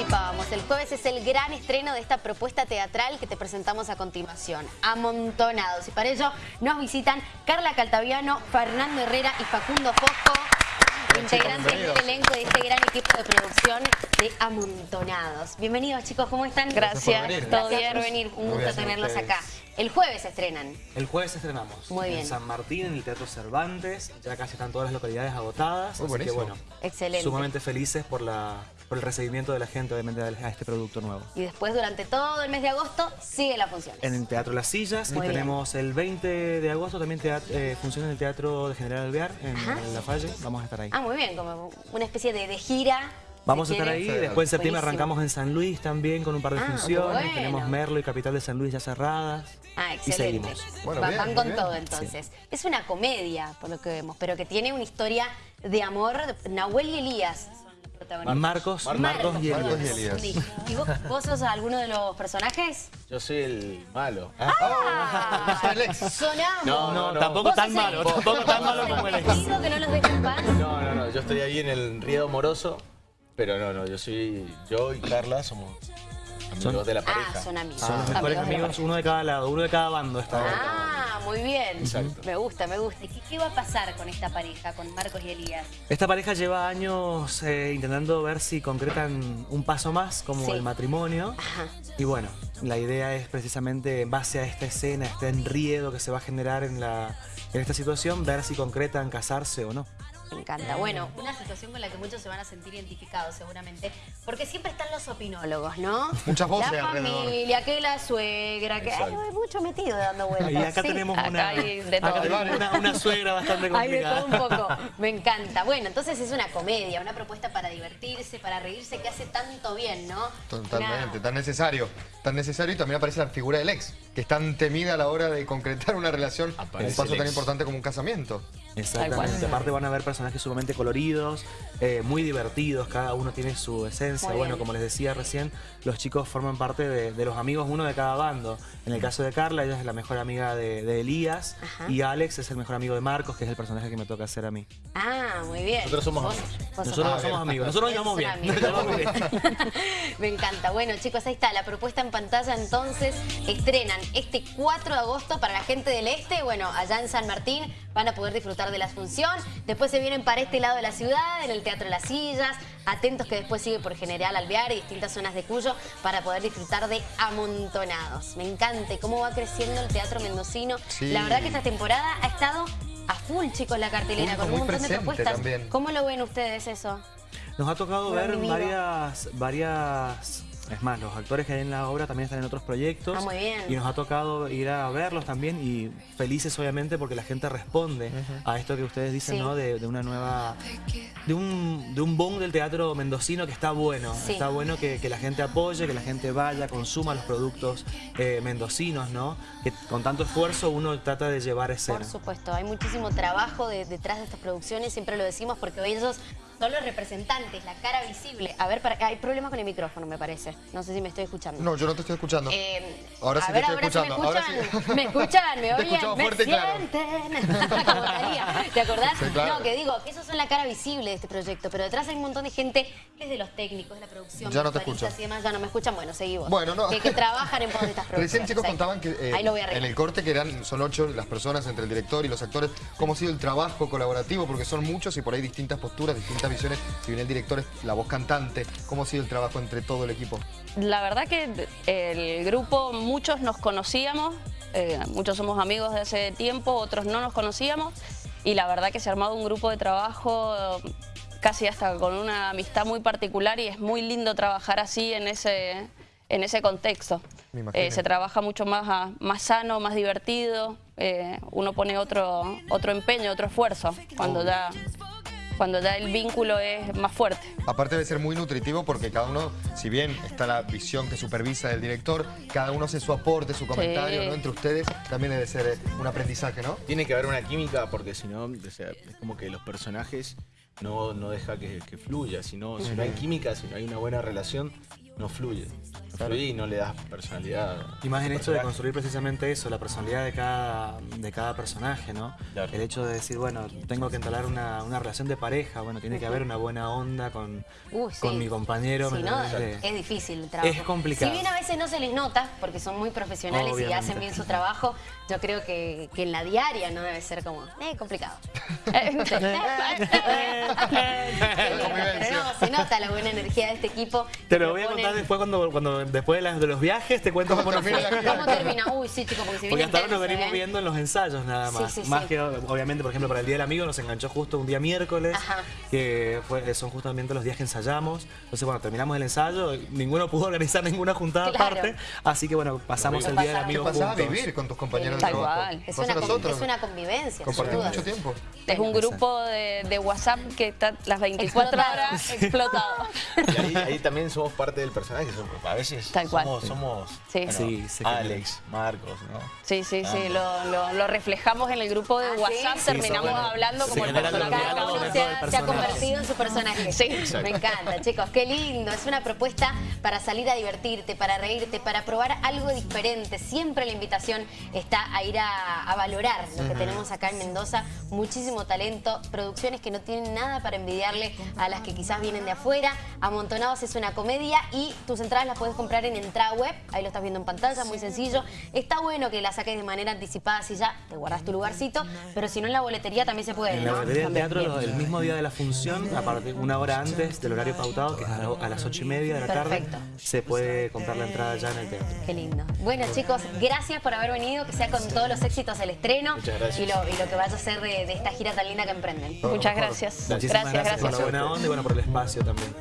anticipábamos, el jueves es el gran estreno de esta propuesta teatral que te presentamos a continuación, Amontonados. Y para ello nos visitan Carla Caltaviano, Fernando Herrera y Facundo Fosco, integrantes del elenco de este gran equipo de producción de Amontonados. Bienvenidos chicos, ¿cómo están? Gracias, todo bien. por venir, un gusto tenerlos acá. El jueves estrenan. El jueves estrenamos. Muy bien. En San Martín, en el Teatro Cervantes. Ya casi están todas las localidades agotadas. así que bueno, Excelente. sumamente felices por, la, por el recibimiento de la gente, obviamente, a este producto nuevo. Y después, durante todo el mes de agosto, sigue la función. En el Teatro Las Sillas. y tenemos el 20 de agosto también eh, funciona en el Teatro de General Alvear, en, La Falle. Vamos a estar ahí. Ah, muy bien, como una especie de, de gira Vamos a estar ahí, después en septiembre arrancamos en San Luis también con un par de ah, funciones, tenemos Merlo y Capital de San Luis ya cerradas. Ah, excelente. van con todo entonces. Es una comedia, por lo que vemos, pero que tiene una historia de amor. Nahuel y Elías Marcos, Marcos, y Elías. ¿Y vos, sos alguno de los personajes? Yo soy el malo. ¡Ah! Sonamos. No, no, tampoco tan malo, tampoco tan malo como el ex. que no los dejen paz? No, no, no, yo estoy ahí en el Riedo Moroso pero no, no, yo soy, yo y Carla somos amigos de la pareja. Ah, son amigos. Son los mejores amigos, uno de cada lado, uno de cada bando está. Ah, muy bien. Me gusta, me gusta. ¿Y qué, va a pasar con esta pareja, con Marcos y Elías? Esta pareja lleva años eh, intentando ver si concretan un paso más, como el matrimonio. Ajá. Y bueno, la idea es precisamente en base a esta escena, este enriedo que se va a generar en, la, en esta situación, ver si concretan casarse o no. Me encanta. Bueno, una situación con la que muchos se van a sentir identificados seguramente, porque siempre están los opinólogos, ¿no? Muchas voces La familia, que la suegra, que hay mucho metido dando vueltas. Y acá tenemos, una, una, suegra bastante complicada. Hay de todo un poco. Me encanta. Bueno, entonces es una comedia, una propuesta para divertirse, para reírse, que hace tanto bien, ¿no? Totalmente, tan necesario. Tan necesario y también aparece la figura del ex, que es tan temida a la hora de concretar una relación, un paso tan importante como un casamiento. Exactamente. Aparte van a ver personajes sumamente coloridos, eh, muy divertidos, cada uno tiene su esencia. bueno, como les decía recién, los chicos forman parte de, los amigos uno de cada bando. En el caso de Carla, ella es la mejor amiga de, Elías y Alex es el mejor amigo de Marcos, que es el personaje que me toca hacer a mí. Ah, muy bien. Nosotros somos amigos. Nosotros somos amigos. Nosotros nos bien. me encanta. Bueno, chicos, ahí está la propuesta en pantalla. Entonces, estrenan este 4 de agosto para la gente del este. Bueno, allá en San Martín van a poder disfrutar de la función. Después se vienen para este lado de la ciudad, en el Teatro Las Sillas. Atentos que después sigue por General Alvear y distintas zonas de Cuyo para poder disfrutar de amontonados. Me encanta cómo va creciendo el teatro mendocino. La verdad que esta temporada ha estado a full, chicos, la cartelera, con un montón de propuestas. ¿Cómo lo ven ustedes eso? Nos ha tocado ver varias, varias es más, los actores que hay en la obra también están en otros proyectos. Ah, muy bien. Y nos ha tocado ir a verlos también y felices obviamente porque la gente responde a esto que ustedes dicen, ¿no? De, una nueva... De un, de un boom del teatro mendocino que está bueno. Está bueno que, la gente apoye, que la gente vaya, consuma los productos eh, mendocinos, ¿no? Que con tanto esfuerzo uno trata de llevar ese. Por supuesto, hay muchísimo trabajo detrás de estas producciones, siempre lo decimos porque ellos son los representantes, la cara visible. A ver, para, hay problemas con el micrófono, me parece. No sé si me estoy escuchando. No, yo no te estoy escuchando. Eh, ahora sí te estoy escuchando. me, escuchan, ¿Me escuchan? ¿Me oyen? ¿Me sienten? ¿Te acordás? No, que digo, que esos son la cara visible de este proyecto, pero detrás hay un montón de gente que es de los técnicos, de la producción, ya no te escucho. y demás, ya no me escuchan. Bueno, seguimos. Bueno, no. Que, trabajan en pos de estas producciones. Recién chicos contaban que eh, en el corte que eran, son ocho las personas entre el director y los actores, cómo ha sido el trabajo colaborativo, porque son muchos y por ahí distintas posturas, distintas visiones, si viene el director es la voz cantante. ¿Cómo ha sido el trabajo entre todo el equipo? La verdad que el grupo, muchos nos conocíamos, eh, muchos somos amigos de hace tiempo, otros no nos conocíamos y la verdad que se ha armado un grupo de trabajo casi hasta con una amistad muy particular y es muy lindo trabajar así en ese, en ese contexto. Eh, se trabaja mucho más, más sano, más divertido, eh, uno pone otro, otro empeño, otro esfuerzo cuando ya cuando ya el vínculo es más fuerte. Aparte debe ser muy nutritivo porque cada uno, si bien está la visión que supervisa del director, cada uno hace su aporte, su comentario, ¿no? Entre ustedes también debe ser eh, un aprendizaje, ¿no? Tiene que haber una química porque si no, es como que los personajes no, no deja que, fluya. Si no, si no hay química, si no hay una buena relación, no fluye. y no le das personalidad. Y más en esto de construir precisamente eso, la personalidad de cada, de cada personaje, ¿no? El hecho de decir, bueno, tengo que entablar una, una relación de pareja, bueno, tiene que haber una buena onda con, con mi compañero. Si no, es difícil el trabajo. Es complicado. Si bien a veces no se les nota, porque son muy profesionales y hacen bien su trabajo, yo creo que, que en la diaria no debe ser como, eh, complicado. Pero no, se nota la buena energía de este equipo. Te lo voy a contar después cuando, cuando después de, los viajes, te cuento cómo, termina. ¿Cómo termina? Uy, sí, chicos, porque se Porque hasta ahora nos venimos ¿eh? viendo en los ensayos nada más. más que, obviamente, por ejemplo, para el Día del Amigo nos enganchó justo un día miércoles, que fue, son justamente los días que ensayamos. Entonces, bueno, terminamos el ensayo, ninguno pudo organizar ninguna juntada aparte, así que bueno, pasamos el Día del Amigo ¿Qué pasaba a vivir con tus compañeros de trabajo? Es una, es una convivencia. Compartimos mucho tiempo. Es un grupo de, de WhatsApp que está las 24 horas explotado. Y ahí, también somos parte del personaje. A veces somos, somos Alex, Marcos, ¿no? Sí, sí, sí. Lo, lo, reflejamos en el grupo de ah, WhatsApp. Terminamos hablando como el personaje. Cada uno se ha, se ha, convertido en su personaje. Sí. Me encanta, chicos. Qué lindo. Es una propuesta para salir a divertirte, para reírte, para probar algo diferente. Siempre la invitación está a ir a, valorar lo que tenemos acá en Mendoza. Muchísimo talento, producciones que no tienen nada para envidiarle a las que quizás vienen de afuera. Amontonados es una comedia y tus entradas las puedes comprar en Entrada Web. Ahí lo estás viendo en pantalla, muy sencillo. Está bueno que la saques de manera anticipada si ya te guardas tu lugarcito, pero si no en la boletería también se puede. En la boletería del teatro, el mismo día de la función, aparte una hora antes del horario pautado, que es a las ocho y media de la tarde, se puede comprar la entrada ya en el teatro. Qué lindo. Bueno chicos, gracias por haber venido, que sea con todos los éxitos el estreno y lo, y lo que vaya a ser de, esta gira tan linda que emprenden. Muchas gracias. Muchísimas gracias, por la buena onda y bueno, por el espacio también.